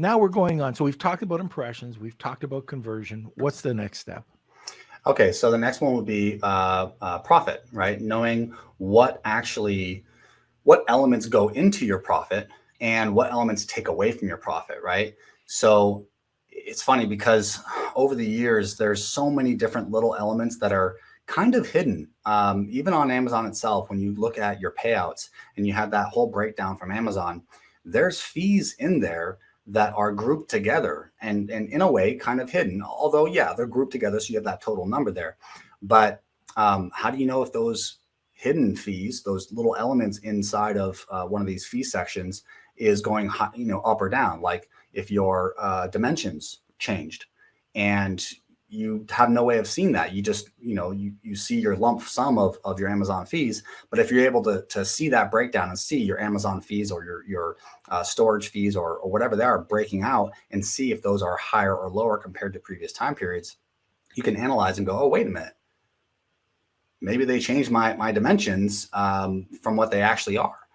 now we're going on. So we've talked about impressions, we've talked about conversion. What's the next step? Okay, so the next one would be uh, uh, profit, right? Knowing what actually, what elements go into your profit and what elements take away from your profit, right? So it's funny because over the years, there's so many different little elements that are kind of hidden. Um, even on Amazon itself, when you look at your payouts and you have that whole breakdown from Amazon, there's fees in there that are grouped together and, and in a way kind of hidden. Although, yeah, they're grouped together. So you have that total number there. But um, how do you know if those hidden fees, those little elements inside of uh, one of these fee sections is going high, you know, up or down? Like if your uh, dimensions changed and you have no way of seeing that. You just, you know, you, you see your lump sum of, of your Amazon fees. But if you're able to, to see that breakdown and see your Amazon fees or your, your uh, storage fees or, or whatever they are breaking out and see if those are higher or lower compared to previous time periods, you can analyze and go, oh, wait a minute. Maybe they changed my, my dimensions um, from what they actually are.